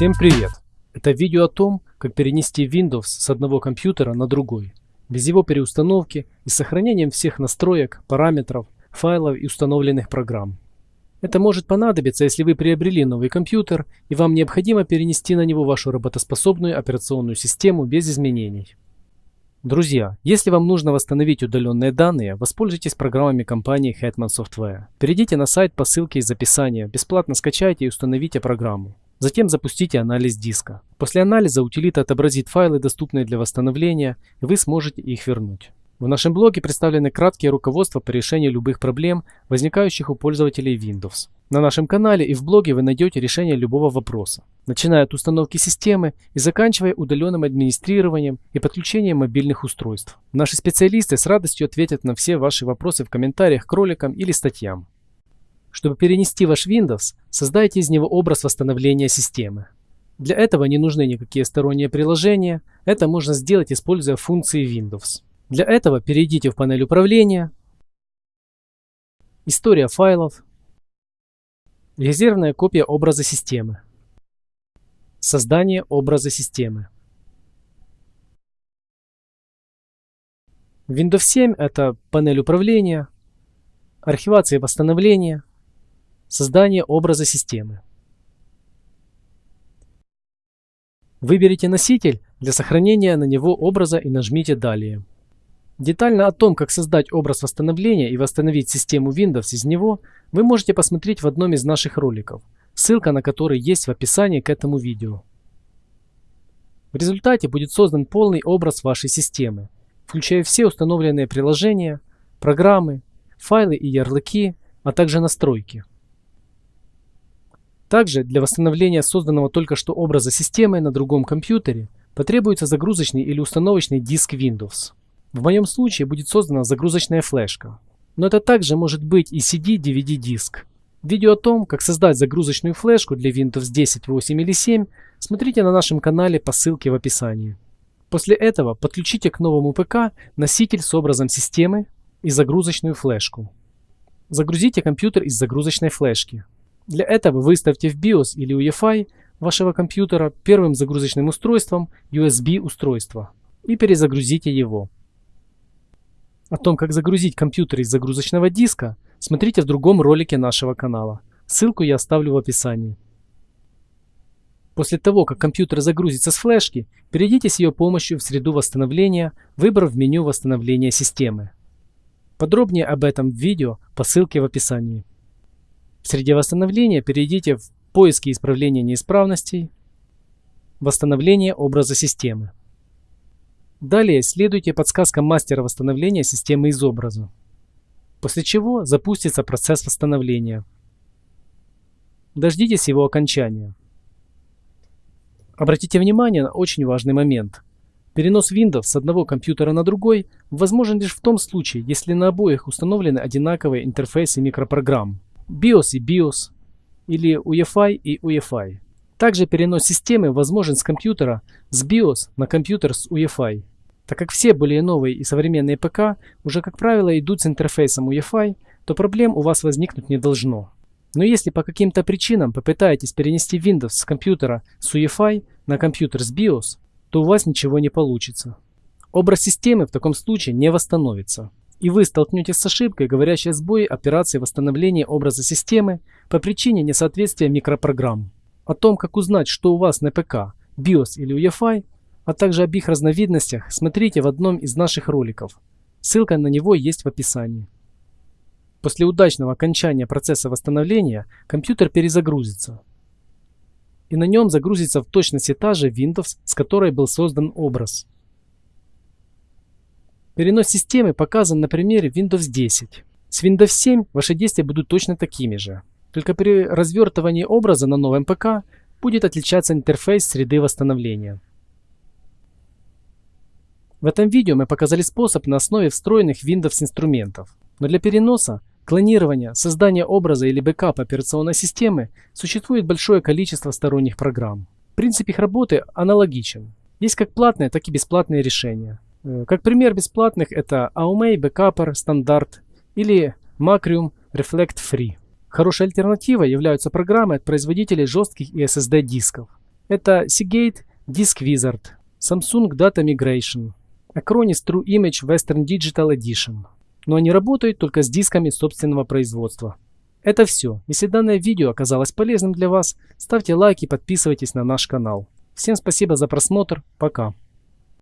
Всем привет! Это видео о том, как перенести Windows с одного компьютера на другой, без его переустановки и сохранением всех настроек, параметров, файлов и установленных программ. Это может понадобиться, если вы приобрели новый компьютер и вам необходимо перенести на него вашу работоспособную операционную систему без изменений. Друзья, если вам нужно восстановить удаленные данные, воспользуйтесь программами компании Hetman Software. Перейдите на сайт по ссылке из описания, бесплатно скачайте и установите программу. Затем запустите анализ диска. После анализа утилита отобразит файлы, доступные для восстановления, и вы сможете их вернуть. В нашем блоге представлены краткие руководства по решению любых проблем, возникающих у пользователей Windows. На нашем канале и в блоге вы найдете решение любого вопроса, начиная от установки системы и заканчивая удаленным администрированием и подключением мобильных устройств. Наши специалисты с радостью ответят на все ваши вопросы в комментариях к роликам или статьям. Чтобы перенести ваш Windows, создайте из него образ восстановления системы. Для этого не нужны никакие сторонние приложения, это можно сделать, используя функции Windows. Для этого перейдите в панель управления, История файлов, Резервная копия образа системы, Создание образа системы. Windows 7 это панель управления, архивация и восстановление, Создание образа системы. Выберите носитель для сохранения на него образа и нажмите «Далее». Детально о том, как создать образ восстановления и восстановить систему Windows из него, вы можете посмотреть в одном из наших роликов, ссылка на который есть в описании к этому видео. В результате будет создан полный образ вашей системы, включая все установленные приложения, программы, файлы и ярлыки, а также настройки. Также для восстановления созданного только что образа системы на другом компьютере потребуется загрузочный или установочный диск Windows. В моем случае будет создана загрузочная флешка. Но это также может быть и CD-DVD диск. Видео о том, как создать загрузочную флешку для Windows 10, 8 или 7, смотрите на нашем канале по ссылке в описании. После этого подключите к новому ПК носитель с образом системы и загрузочную флешку. Загрузите компьютер из загрузочной флешки. Для этого выставьте в BIOS или UEFI вашего компьютера первым загрузочным устройством USB устройство и перезагрузите его. О том, как загрузить компьютер из загрузочного диска, смотрите в другом ролике нашего канала. Ссылку я оставлю в описании. После того, как компьютер загрузится с флешки, перейдите с ее помощью в среду восстановления, выбрав меню восстановления системы. Подробнее об этом в видео по ссылке в описании. В среде восстановления перейдите в поиски исправления неисправностей, восстановление образа системы. Далее следуйте подсказкам мастера восстановления системы из образа. После чего запустится процесс восстановления. Дождитесь его окончания. Обратите внимание на очень важный момент. Перенос Windows с одного компьютера на другой возможен лишь в том случае, если на обоих установлены одинаковые интерфейсы микропрограмм. BIOS и BIOS или UEFI и UEFI. Также перенос системы возможен с компьютера с BIOS на компьютер с UEFI. Так как все более новые и современные ПК уже, как правило, идут с интерфейсом UEFI, то проблем у вас возникнуть не должно. Но если по каким-то причинам попытаетесь перенести Windows с компьютера с UEFI на компьютер с BIOS, то у вас ничего не получится. Образ системы в таком случае не восстановится и вы столкнетесь с ошибкой, говорящей о сбое операции восстановления образа системы по причине несоответствия микропрограмм. О том, как узнать, что у вас на ПК, BIOS или UEFI, а также об их разновидностях, смотрите в одном из наших роликов. Ссылка на него есть в описании. После удачного окончания процесса восстановления компьютер перезагрузится. И на нем загрузится в точности та же Windows, с которой был создан образ. Перенос системы показан на примере Windows 10. С Windows 7 ваши действия будут точно такими же. Только при развертывании образа на новом ПК будет отличаться интерфейс среды восстановления. В этом видео мы показали способ на основе встроенных Windows инструментов. Но для переноса, клонирования, создания образа или бэкапа операционной системы существует большое количество сторонних программ. Принцип их работы аналогичен. Есть как платные, так и бесплатные решения. Э, как пример бесплатных это Aumei Backupper стандарт или Macrium Reflect Free. Хорошей альтернативой являются программы от производителей жестких и SSD дисков. Это Seagate Disk Wizard, Samsung Data Migration, Acronis True Image Western Digital Edition. Но они работают только с дисками собственного производства. Это все. Если данное видео оказалось полезным для вас, ставьте лайк и подписывайтесь на наш канал. Всем спасибо за просмотр. Пока.